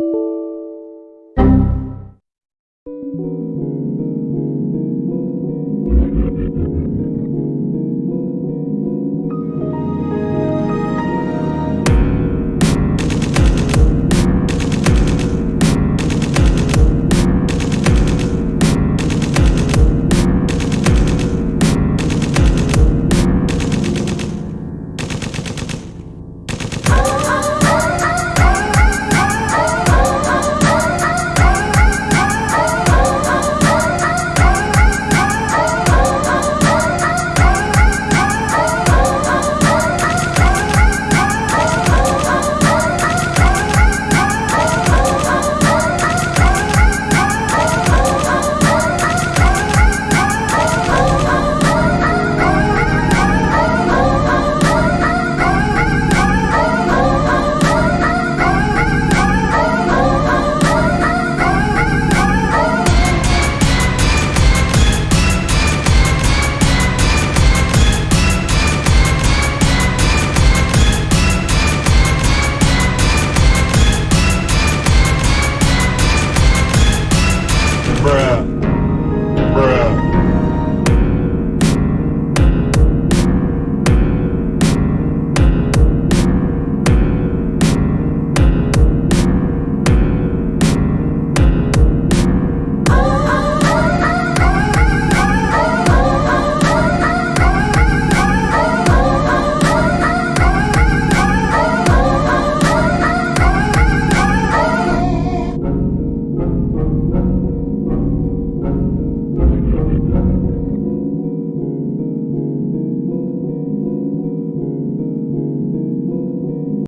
you Bruh.